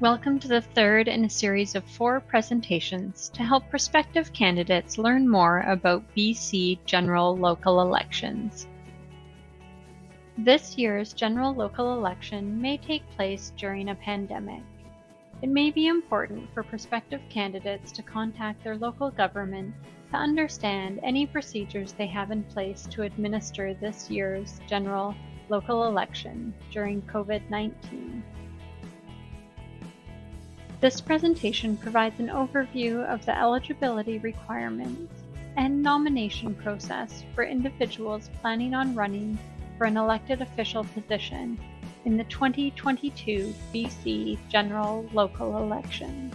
Welcome to the third in a series of four presentations to help prospective candidates learn more about BC general local elections. This year's general local election may take place during a pandemic. It may be important for prospective candidates to contact their local government to understand any procedures they have in place to administer this year's general local election during COVID-19. This presentation provides an overview of the eligibility requirements and nomination process for individuals planning on running for an elected official position in the 2022 BC general local elections.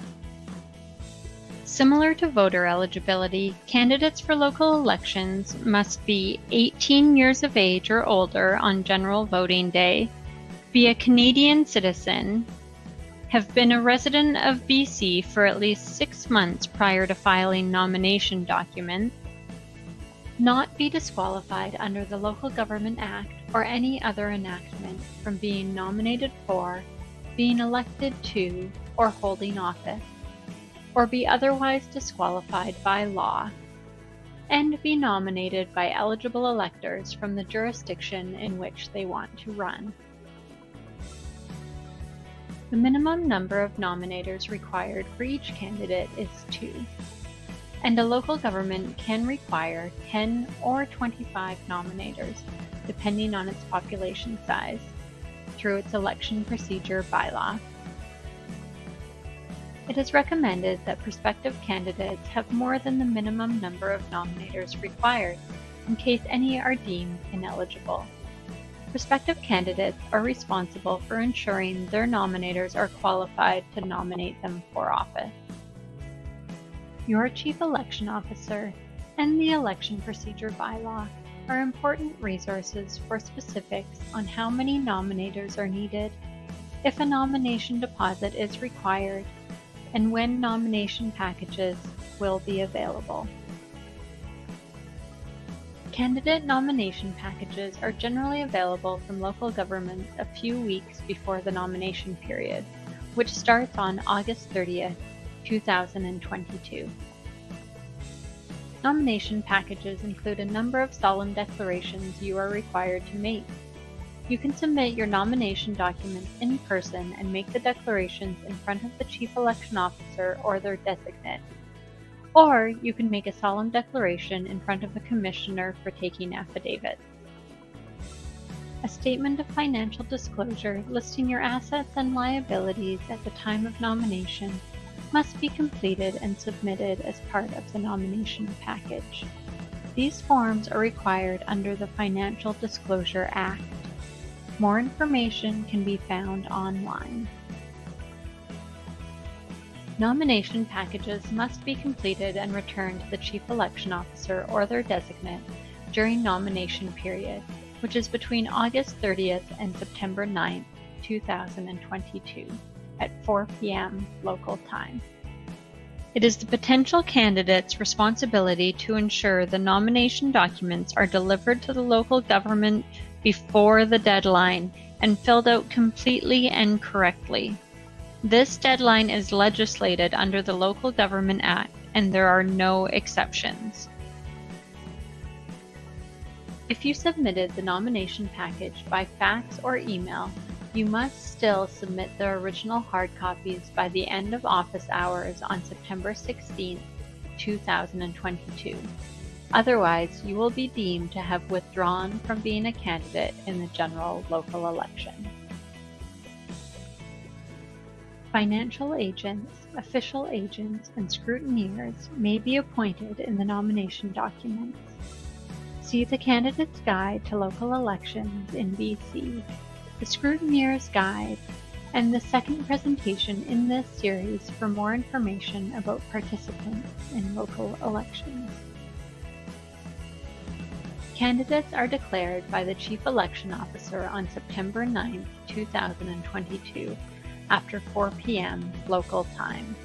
Similar to voter eligibility, candidates for local elections must be 18 years of age or older on general voting day, be a Canadian citizen, have been a resident of BC for at least six months prior to filing nomination documents, not be disqualified under the Local Government Act or any other enactment from being nominated for, being elected to, or holding office or be otherwise disqualified by law, and be nominated by eligible electors from the jurisdiction in which they want to run. The minimum number of nominators required for each candidate is two, and a local government can require 10 or 25 nominators, depending on its population size, through its election procedure bylaw. It is recommended that prospective candidates have more than the minimum number of nominators required in case any are deemed ineligible. Prospective candidates are responsible for ensuring their nominators are qualified to nominate them for office. Your Chief Election Officer and the Election Procedure Bylaw are important resources for specifics on how many nominators are needed, if a nomination deposit is required, and when nomination packages will be available. Candidate nomination packages are generally available from local governments a few weeks before the nomination period, which starts on August 30th, 2022. Nomination packages include a number of solemn declarations you are required to make, you can submit your nomination documents in person and make the declarations in front of the Chief Election Officer or their designate. Or you can make a solemn declaration in front of the Commissioner for taking affidavits. A statement of financial disclosure listing your assets and liabilities at the time of nomination must be completed and submitted as part of the nomination package. These forms are required under the Financial Disclosure Act. More information can be found online. Nomination packages must be completed and returned to the Chief Election Officer or their designate during nomination period, which is between August 30th and September 9th, 2022 at 4 p.m. local time. It is the potential candidate's responsibility to ensure the nomination documents are delivered to the local government before the deadline and filled out completely and correctly. This deadline is legislated under the Local Government Act and there are no exceptions. If you submitted the nomination package by fax or email, you must still submit the original hard copies by the end of office hours on September 16, 2022. Otherwise, you will be deemed to have withdrawn from being a candidate in the general local election. Financial agents, official agents, and scrutineers may be appointed in the nomination documents. See the Candidate's Guide to Local Elections in BC, the Scrutineer's Guide, and the second presentation in this series for more information about participants in local elections. Candidates are declared by the Chief Election Officer on September 9, 2022, after 4 p.m. local time.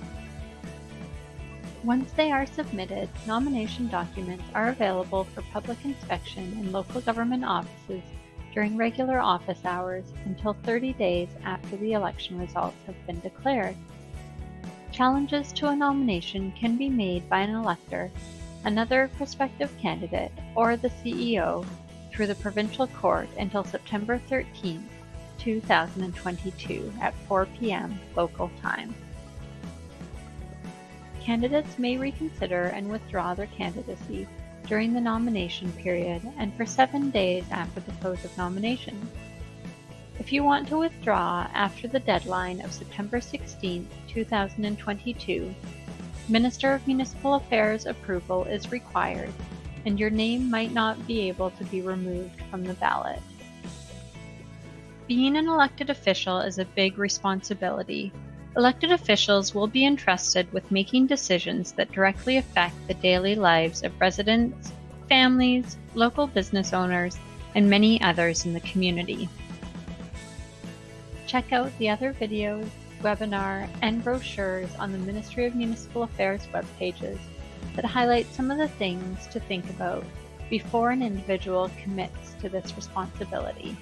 Once they are submitted, nomination documents are available for public inspection in local government offices during regular office hours until 30 days after the election results have been declared. Challenges to a nomination can be made by an elector, another prospective candidate, or the CEO through the provincial court until September 13, 2022 at 4 p.m. local time. Candidates may reconsider and withdraw their candidacy during the nomination period and for seven days after the close of nominations. If you want to withdraw after the deadline of September 16, 2022, Minister of Municipal Affairs approval is required, and your name might not be able to be removed from the ballot. Being an elected official is a big responsibility. Elected officials will be entrusted with making decisions that directly affect the daily lives of residents, families, local business owners, and many others in the community. Check out the other videos, webinar, and brochures on the Ministry of Municipal Affairs webpages that highlight some of the things to think about before an individual commits to this responsibility.